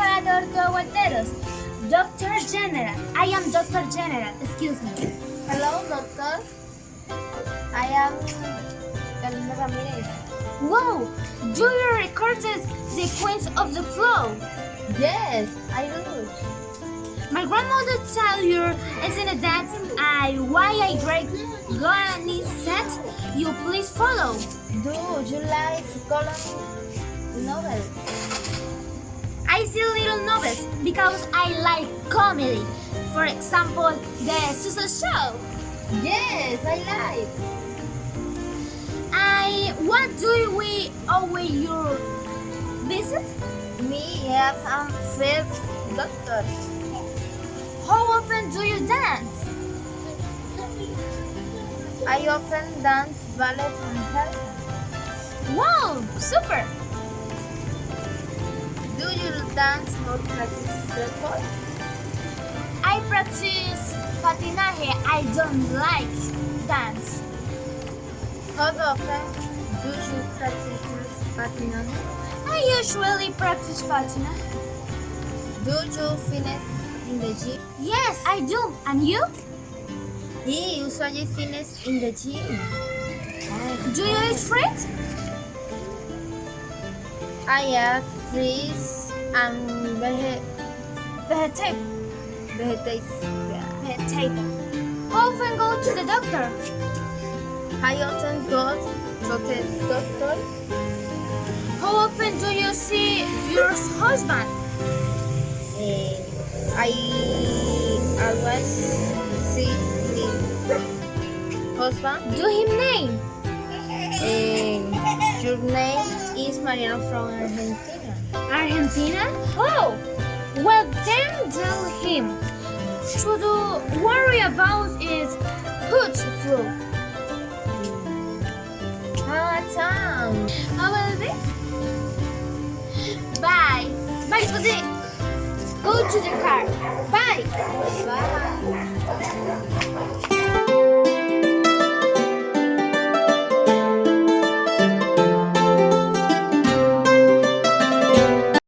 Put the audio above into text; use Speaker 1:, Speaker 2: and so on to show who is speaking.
Speaker 1: Salvador Coateros, Doctor General. I am Doctor General. Excuse me.
Speaker 2: Hello, doctor. I am Carolina Ramirez.
Speaker 1: Wow! Do you record the sequence of the flow?
Speaker 2: Yes, I do.
Speaker 1: My grandmother tell you, isn't it that I why I great granny said you please follow?
Speaker 2: Do you like color novel?
Speaker 1: I see little novels because I like comedy. For example, the Susan Show.
Speaker 2: Yes, I like.
Speaker 1: I what do we owe your visit?
Speaker 2: Me have a first doctor.
Speaker 1: How often do you dance?
Speaker 2: I often dance ballet and salsa.
Speaker 1: Wow, super!
Speaker 2: Do you dance or practice sport?
Speaker 1: I practice patinaje. I don't like dance.
Speaker 2: How often do you practice patinaje?
Speaker 1: I usually practice patina.
Speaker 2: Do you fitness in the gym?
Speaker 1: Yes, I do. And you?
Speaker 2: He usually fitness in the gym.
Speaker 1: Do you eat fruit?
Speaker 2: I have trees and vege-
Speaker 1: Vegetable.
Speaker 2: vegetables.
Speaker 1: Vegetable. How often go to the doctor?
Speaker 2: I often go to the doctor.
Speaker 1: How often do you see your husband?
Speaker 2: Eh, I always see my husband.
Speaker 1: Do him name.
Speaker 2: Eh, your name is Mariano from Argentina.
Speaker 1: Argentina? Oh, well then tell him. Should worry about is good flu.
Speaker 2: Ah, Tom.
Speaker 1: How will it? Bye. Bye the. Go to the car. Bye.
Speaker 2: Bye.